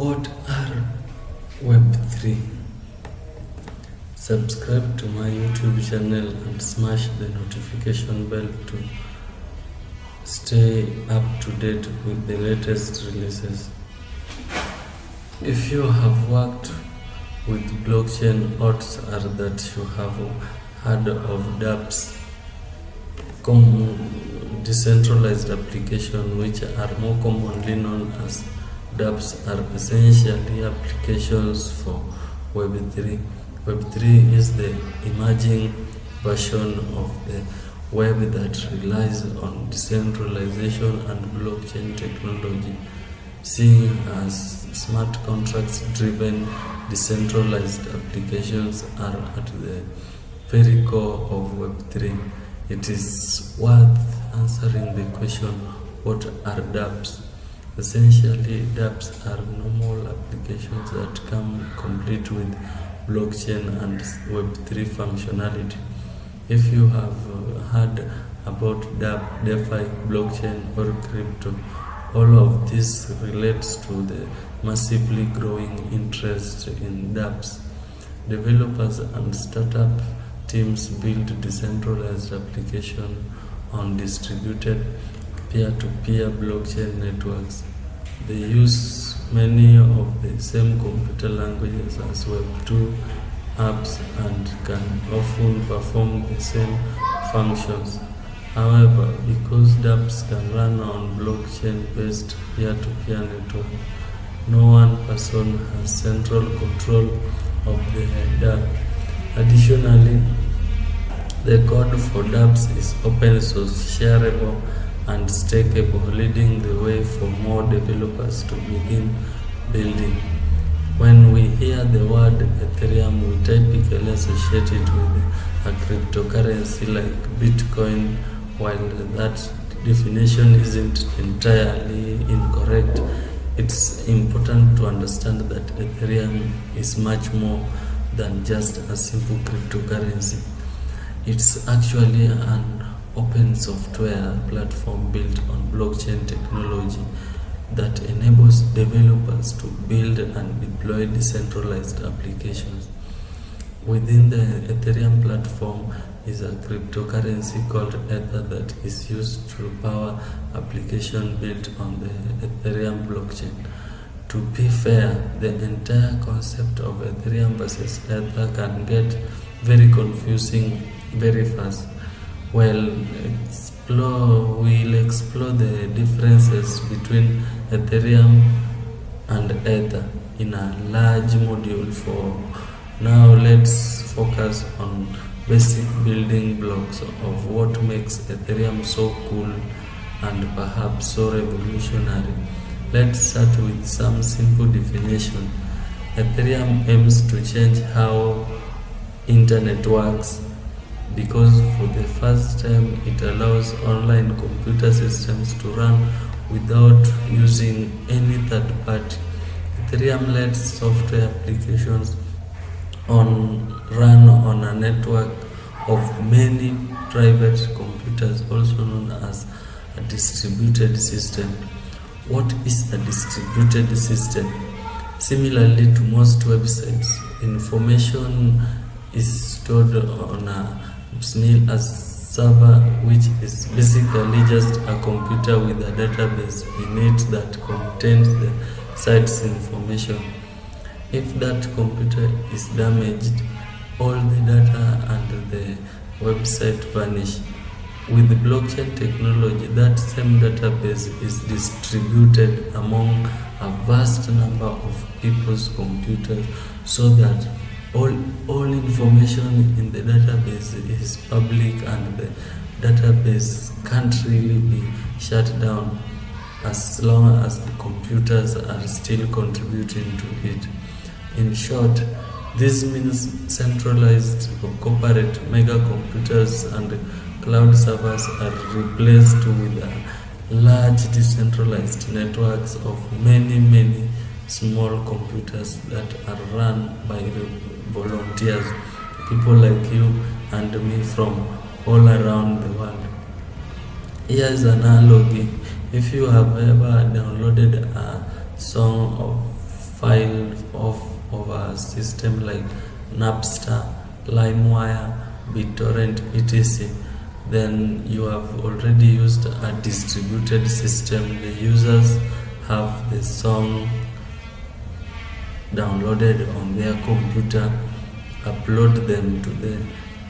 What are Web3? Subscribe to my YouTube channel and smash the notification bell to stay up to date with the latest releases. If you have worked with blockchain, odds are that you have heard of dApps, decentralized applications, which are more commonly known as dApps, are essentially applications for Web3. Web3 is the emerging version of the web that relies on decentralization and blockchain technology, seeing as smart contracts driven decentralized applications are at the very core of Web3. It is worth answering the question what are dApps? Essentially, dApps are normal applications that come complete with blockchain and Web3 functionality. If you have uh, heard about DApp, DeFi, blockchain, or crypto, all of this relates to the massively growing interest in dApps. Developers and startup teams build decentralized applications on distributed peer-to-peer blockchain networks. They use many of the same computer languages as Web2 apps and can often perform the same functions. However, because dApps can run on blockchain-based peer-to-peer network, no one person has central control of the dApp. Additionally, the code for dApps is open source, shareable, and stakeable, leading the way for more developers to begin building. When we hear the word Ethereum, we typically associate it with a cryptocurrency like Bitcoin, while that definition isn't entirely incorrect. It's important to understand that Ethereum is much more than just a simple cryptocurrency. It's actually an open software platform built on blockchain technology that enables developers to build and deploy decentralized applications. Within the Ethereum platform is a cryptocurrency called Ether that is used to power application built on the Ethereum blockchain. To be fair, the entire concept of Ethereum versus Ether can get very confusing very fast. Well, explore, we'll explore the differences between Ethereum and Ether in a large module for now let's focus on basic building blocks of what makes Ethereum so cool and perhaps so revolutionary. Let's start with some simple definition. Ethereum aims to change how internet works because for the first time it allows online computer systems to run without using any third party. Ethereum lets software applications on run on a network of many private computers also known as a distributed system. What is a distributed system? Similarly to most websites, information is stored on a SNIL as server which is basically just a computer with a database in it that contains the site's information. If that computer is damaged, all the data and the website vanish. With blockchain technology, that same database is distributed among a vast number of people's computers so that all, all information in the database is public and the database can't really be shut down as long as the computers are still contributing to it. In short, this means centralized corporate mega computers and cloud servers are replaced with large decentralized networks of many, many small computers that are run by volunteers, people like you and me from all around the world. Here's an analogy. If you have ever downloaded a song of file of, of a system like Napster, LimeWire, BitTorrent, etc. Then you have already used a distributed system. The users have the song downloaded on their computer, upload them to the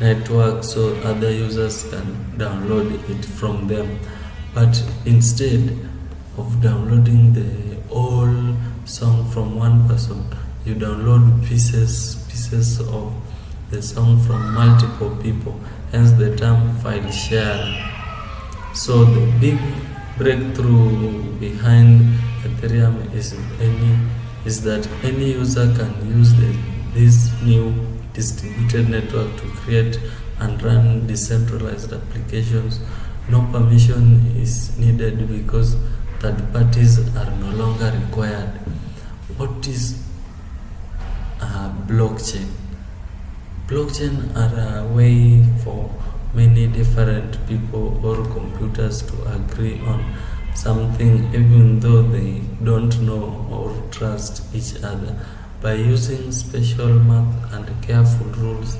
network so other users can download it from them. But instead of downloading the whole song from one person, you download pieces pieces of the song from multiple people, hence the term file share. So the big breakthrough behind Ethereum is any is that any user can use the, this new distributed network to create and run decentralized applications. No permission is needed because third parties are no longer required. What is a blockchain? Blockchain are a way for many different people or computers to agree on something even though they don't know or trust each other. By using special math and careful rules,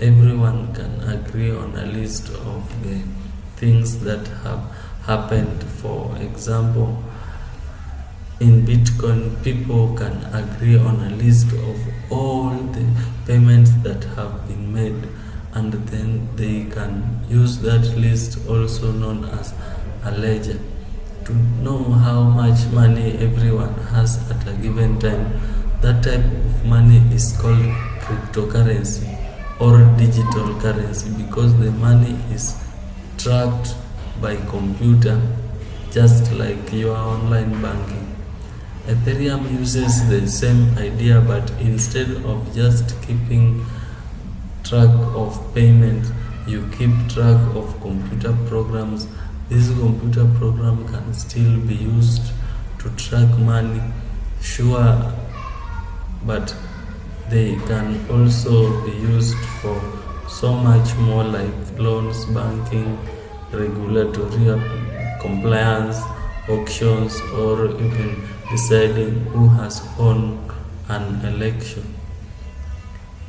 everyone can agree on a list of the things that have happened. For example, in Bitcoin, people can agree on a list of all the payments that have been made, and then they can use that list, also known as a ledger, to know how much money everyone has at a given time. That type of money is called cryptocurrency or digital currency because the money is tracked by computer just like your online banking. Ethereum uses the same idea but instead of just keeping track of payments, you keep track of computer programs. This computer program can still be used to track money, sure, but they can also be used for so much more like loans, banking, regulatory compliance, auctions, or even deciding who has won an election.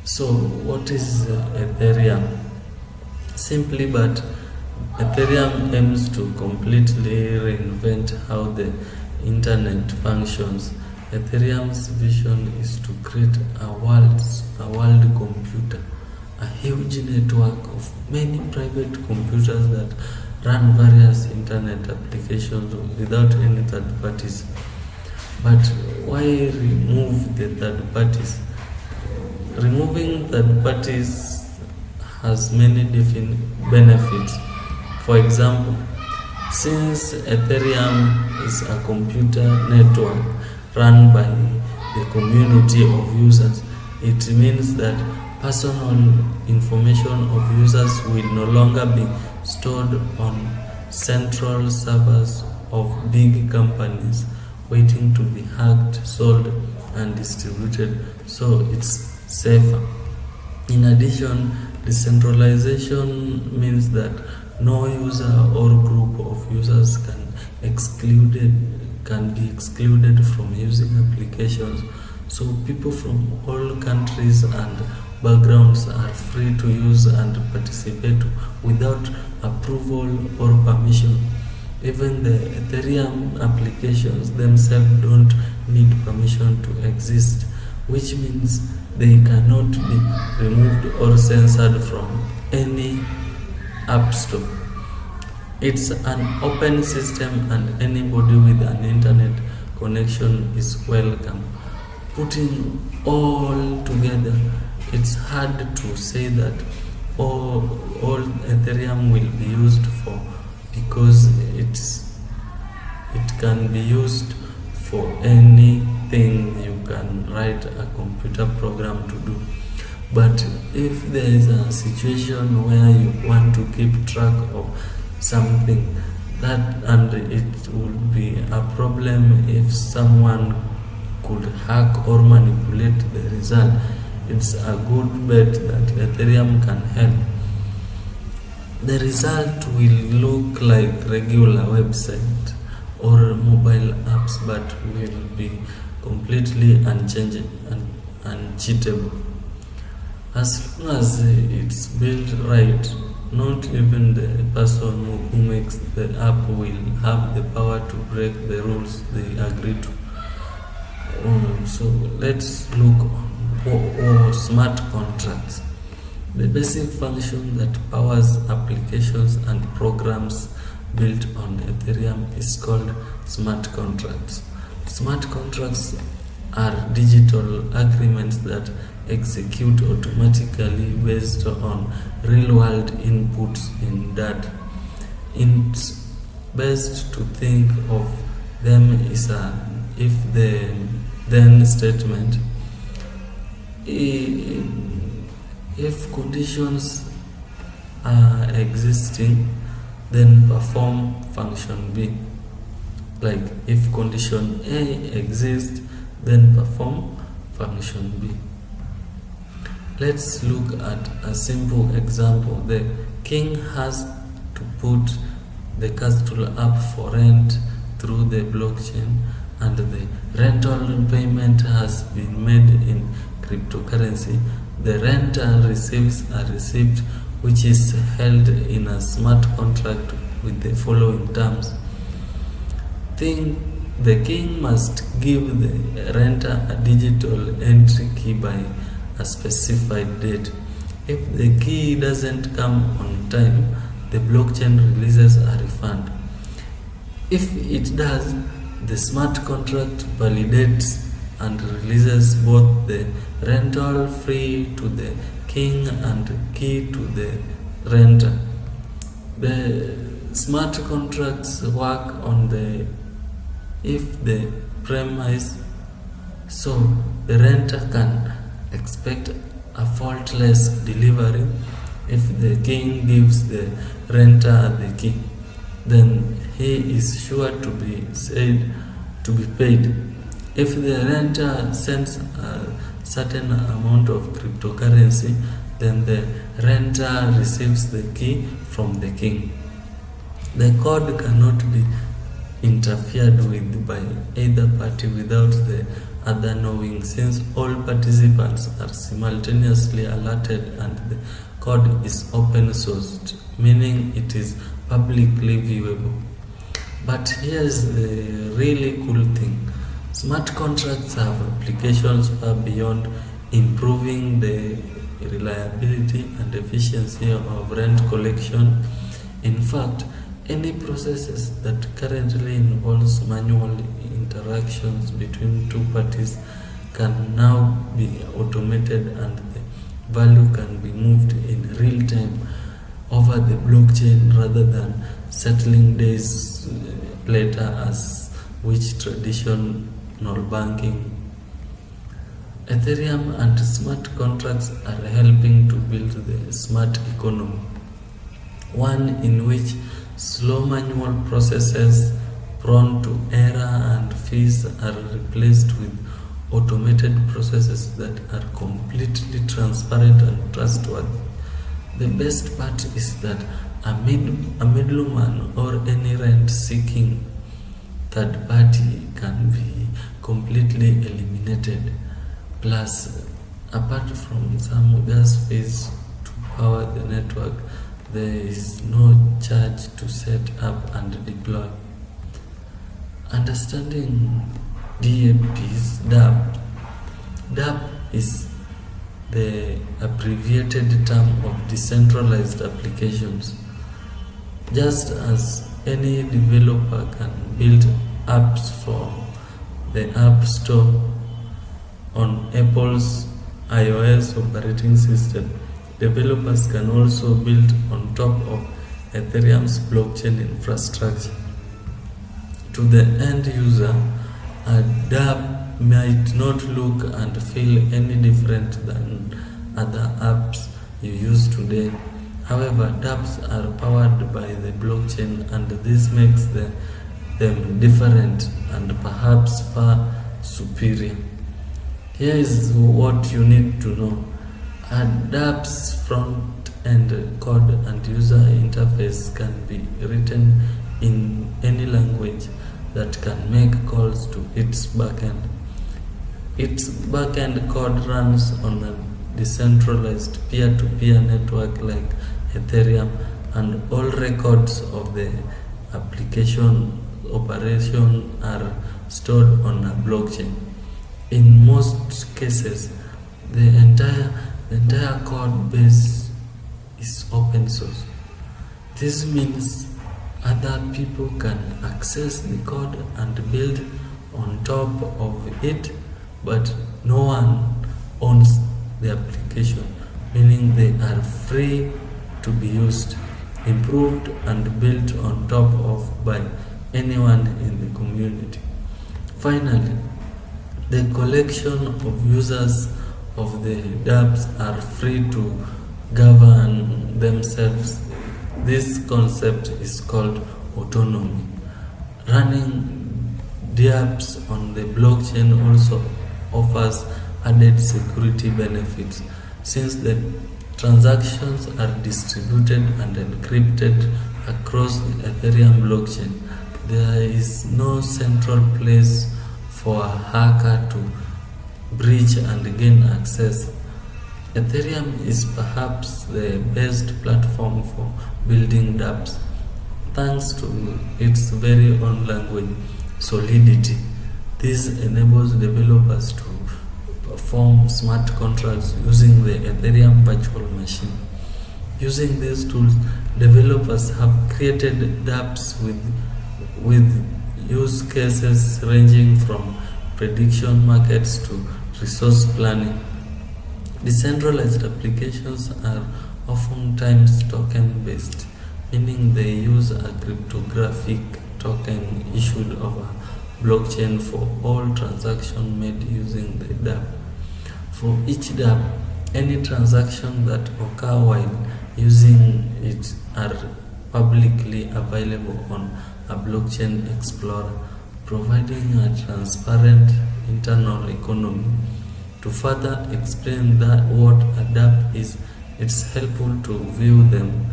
So, what is uh, Ethereum? Simply, but Ethereum aims to completely reinvent how the internet functions. Ethereum's vision is to create a world, a world computer, a huge network of many private computers that run various internet applications without any third parties. But why remove the third parties? Removing third parties has many different benefits. For example, since Ethereum is a computer network run by the community of users, it means that personal information of users will no longer be stored on central servers of big companies waiting to be hacked, sold, and distributed, so it's safer. In addition, decentralization means that no user or group of users can excluded can be excluded from using applications. So people from all countries and backgrounds are free to use and participate without approval or permission. Even the Ethereum applications themselves don't need permission to exist, which means they cannot be removed or censored from any app store. It's an open system and anybody with an internet connection is welcome. Putting all together, it's hard to say that all, all Ethereum will be used for because it's it can be used for anything you can write a computer program to do. But if there is a situation where you want to keep track of something that and it would be a problem if someone could hack or manipulate the result it's a good bet that ethereum can help the result will look like regular website or mobile apps but will be completely unchanging and uncheatable. As long as it's built right, not even the person who makes the app will have the power to break the rules they agree to. Um, so let's look on smart contracts. The basic function that powers applications and programs built on Ethereum is called smart contracts. Smart contracts are digital agreements that execute automatically based on real-world inputs in data. It's best to think of them as a if the then statement if conditions are existing then perform function B like if condition A exists then perform function B. Let's look at a simple example. The king has to put the castle up for rent through the blockchain and the rental payment has been made in cryptocurrency. The renter receives a receipt which is held in a smart contract with the following terms. Think the king must give the renter a digital entry key by a specified date. If the key doesn't come on time, the blockchain releases a refund. If it does, the smart contract validates and releases both the rental free to the king and key to the renter. The smart contracts work on the if the premise so the renter can expect a faultless delivery if the king gives the renter the key then he is sure to be said to be paid if the renter sends a certain amount of cryptocurrency, then the renter receives the key from the king. The code cannot be interfered with by either party without the other knowing since all participants are simultaneously alerted and the code is open sourced, meaning it is publicly viewable. But here's the really cool thing. Smart contracts have applications far beyond improving the reliability and efficiency of rent collection. In fact, any processes that currently involves manual interactions between two parties can now be automated and the value can be moved in real time over the blockchain rather than settling days later as which traditional banking. Ethereum and smart contracts are helping to build the smart economy, one in which slow manual processes prone to error and fees are replaced with automated processes that are completely transparent and trustworthy. The best part is that a, mid, a middleman or any rent seeking third party can be completely eliminated. Plus, apart from some gas fees to power the network, there is no charge to set up and deploy. Understanding DAP's DAP. DAP is the abbreviated term of decentralized applications. Just as any developer can build apps for the App Store on Apple's iOS operating system, developers can also build on top of Ethereum's blockchain infrastructure. To the end user, a dApp might not look and feel any different than other apps you use today. However, dApps are powered by the blockchain and this makes the, them different and perhaps far superior. Here is what you need to know. A dApp's front end code and user interface can be written in any language that can make calls to its backend. Its backend code runs on a decentralized peer-to-peer network like Ethereum and all records of the application operation are stored on a blockchain. In most cases, the entire, the entire code base is open source. This means other people can access the code and build on top of it, but no one owns the application, meaning they are free to be used, improved and built on top of by anyone in the community. Finally, the collection of users of the dApps are free to govern themselves. This concept is called autonomy. Running dApps on the blockchain also offers added security benefits since the transactions are distributed and encrypted across the Ethereum blockchain. There is no central place for a hacker to breach and gain access. Ethereum is perhaps the best platform for building dApps thanks to its very own language, Solidity. This enables developers to perform smart contracts using the Ethereum virtual machine. Using these tools, developers have created dApps with, with use cases ranging from prediction markets to resource planning. Decentralized applications are oftentimes token based, meaning they use a cryptographic token issued over blockchain for all transactions made using the dApp. For each dApp, any transaction that occur while using it are publicly available on a blockchain explorer, providing a transparent internal economy. To further explain that what a dApp is, it's helpful to view them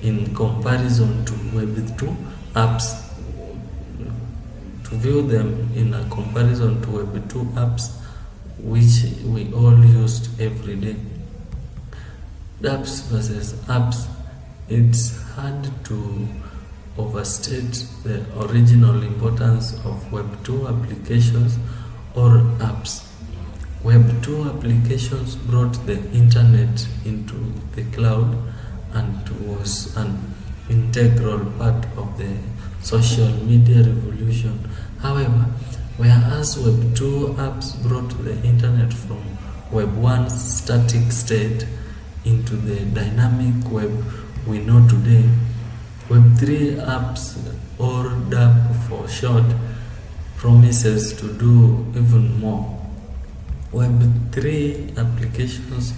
in comparison to Web2 apps. To view them in a comparison to Web2 apps, which we all used every day. dApps versus apps. It's hard to overstate the original importance of Web2 applications or apps. Web2 applications brought the internet into the cloud and was an integral part of the social media revolution. However, whereas Web2 apps brought the internet from Web1's static state into the dynamic web we know today, Web3 apps or dApp for short promises to do even more. Web3 applications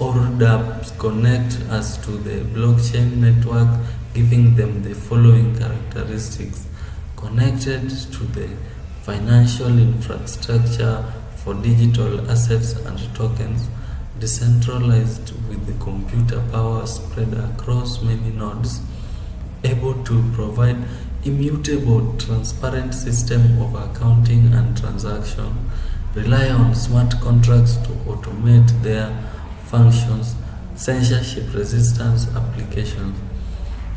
or dApps connect us to the blockchain network giving them the following characteristics. Connected to the financial infrastructure for digital assets and tokens, decentralized with the computer power spread across many nodes, able to provide immutable, transparent system of accounting and transaction, rely on smart contracts to automate their functions, censorship resistance applications.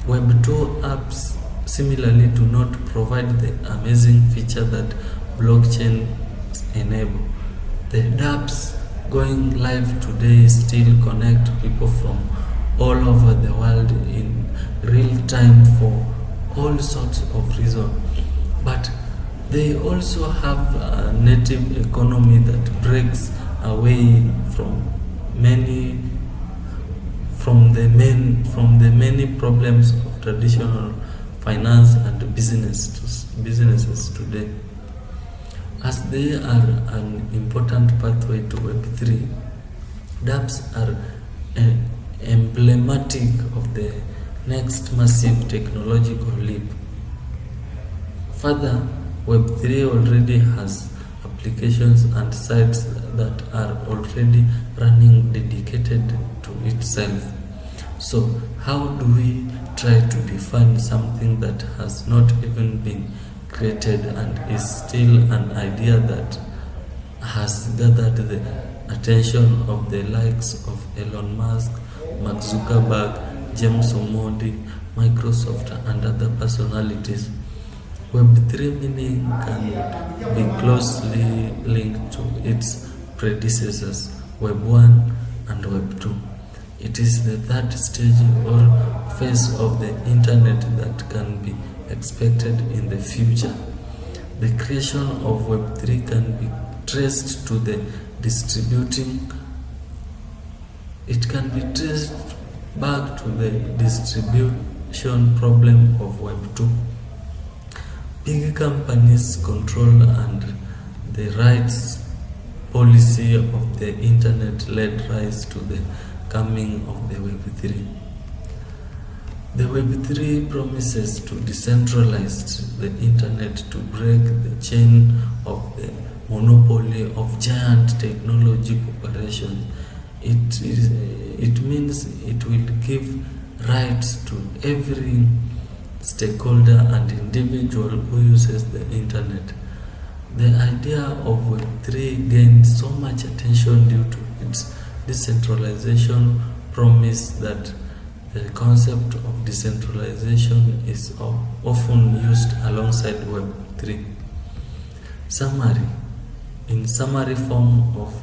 Web2 apps similarly do not provide the amazing feature that blockchain enable. The dApps going live today still connect people from all over the world in real time for all sorts of reasons. But they also have a native economy that breaks away from many from the main from the many problems of traditional finance and business to, businesses today. As they are an important pathway to Web3, dApps are uh, emblematic of the next massive technological leap. Further, Web3 already has applications and sites that are already running dedicated to itself. So, how do we try to define something that has not even been created and is still an idea that has gathered the attention of the likes of Elon Musk, Mark Zuckerberg, James Omondi, Microsoft, and other personalities. Web3 meaning can be closely linked to its predecessors, Web 1 and Web 2. It is the third stage or phase of the internet that can be expected in the future. The creation of Web3 can be traced to the distributing it can be traced back to the distribution problem of Web 2. Big companies control and the rights policy of the internet led rise to the coming of the Web 3. The Web 3 promises to decentralize the internet to break the chain of the monopoly of giant technology corporations. It, is, it means it will give rights to every stakeholder and individual who uses the internet. The idea of Web3 gained so much attention due to its decentralization promise that the concept of decentralization is often used alongside Web3. Summary In summary form of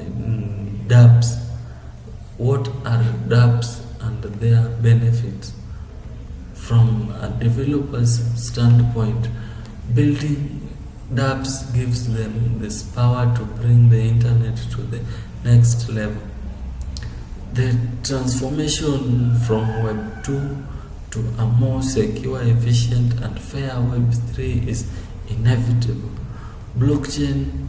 um, dApps, what are dApps and their benefits? From a developer's standpoint, building dApps gives them this power to bring the internet to the next level. The transformation from Web 2 to a more secure, efficient, and fair Web 3 is inevitable. Blockchain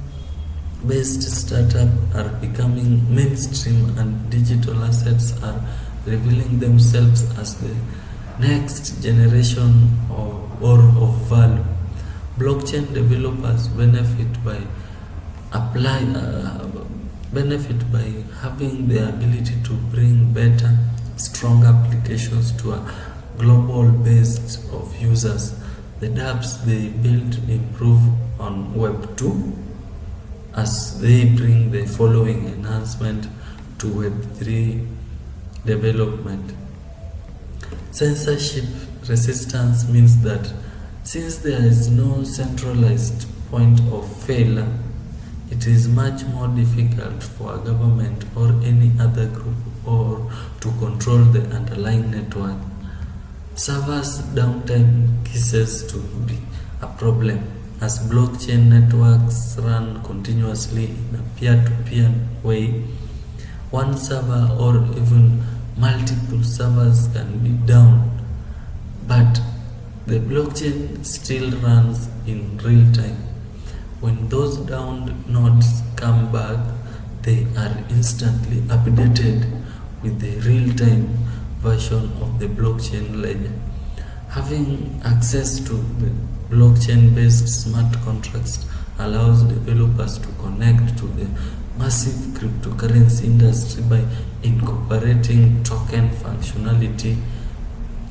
based startups are becoming mainstream, and digital assets are revealing themselves as the next generation of, or of value. Blockchain developers benefit by apply uh, benefit by having the ability to bring better, strong applications to a global base of users. The dApps they build improve on Web 2 as they bring the following enhancement to Web 3 development. Censorship resistance means that since there is no centralized point of failure, it is much more difficult for a government or any other group or to control the underlying network. Servers downtime ceases to be a problem as blockchain networks run continuously in a peer-to-peer -peer way. One server or even multiple servers can be down, but the blockchain still runs in real time. When those downed nodes come back, they are instantly updated with the real-time version of the blockchain ledger. Having access to the blockchain-based smart contracts allows developers to connect to the massive cryptocurrency industry by incorporating token functionality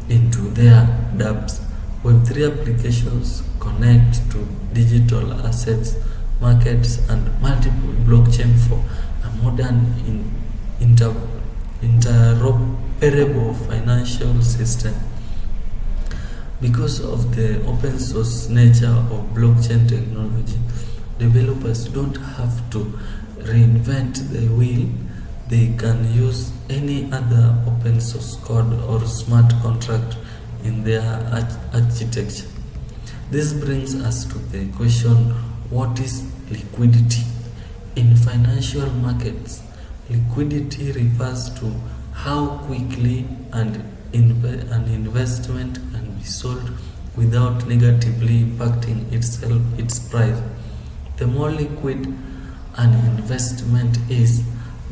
into their dApps. Web3 applications connect to digital assets, markets, and multiple blockchain for a modern in, inter, interoperable financial system. Because of the open source nature of blockchain technology, developers don't have to reinvent the wheel. They can use any other open source code or smart contract in their architecture. This brings us to the question what is liquidity? In financial markets, liquidity refers to how quickly and an investment can sold without negatively impacting itself its price. The more liquid an investment is,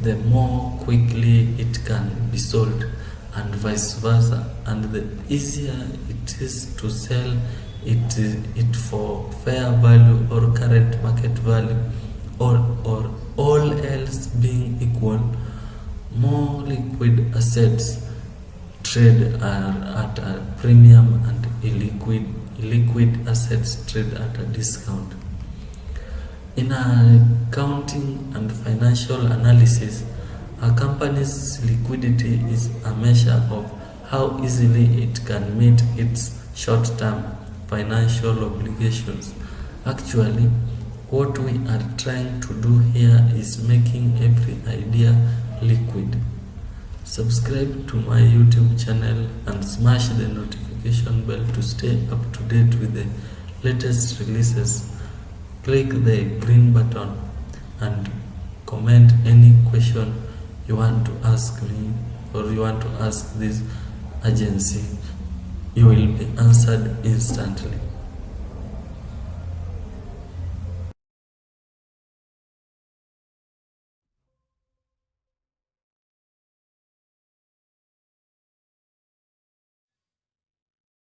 the more quickly it can be sold and vice versa and the easier it is to sell it, it for fair value or current market value or, or all else being equal more liquid assets trade are at a premium and illiquid illiquid assets trade at a discount In accounting and financial analysis, a company's liquidity is a measure of how easily it can meet its short-term financial obligations. Actually, what we are trying to do here is making every idea liquid. Subscribe to my YouTube channel and smash the notification bell to stay up to date with the latest releases. Click the green button and comment any question you want to ask me or you want to ask this agency. You will be answered instantly.